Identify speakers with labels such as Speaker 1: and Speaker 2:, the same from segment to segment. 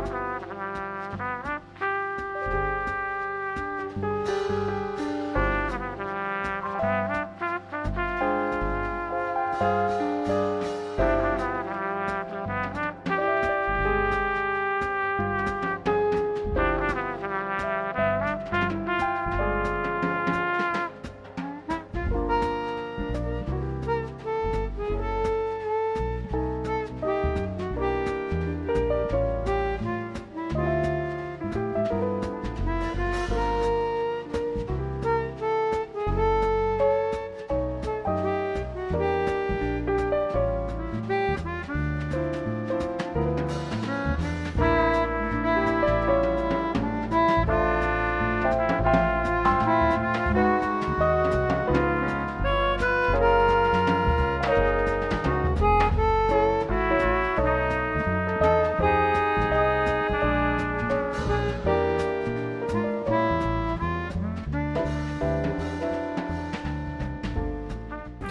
Speaker 1: Die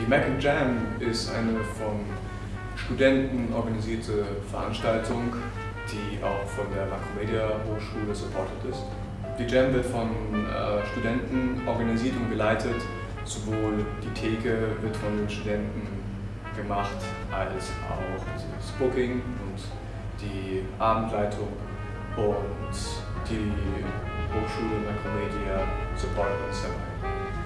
Speaker 1: Mac and Jam ist eine von Studenten organisierte Veranstaltung, die auch von der Makromedia Hochschule supported ist. Die Jam wird von äh, Studenten organisiert und geleitet. Sowohl die Theke wird von den Studenten gemacht, als auch das Booking und die Abendleitung und die Hochschule Makromedia supportet uns dabei.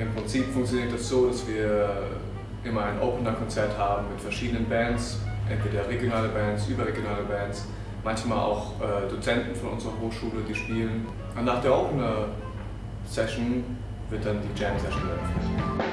Speaker 1: Im Prinzip funktioniert das so, dass wir immer ein Opener-Konzert haben mit verschiedenen Bands, entweder regionale Bands, überregionale Bands, manchmal auch äh, Dozenten von unserer Hochschule, die spielen. Und nach der Opener-Session wird dann die Jam-Session eröffnet.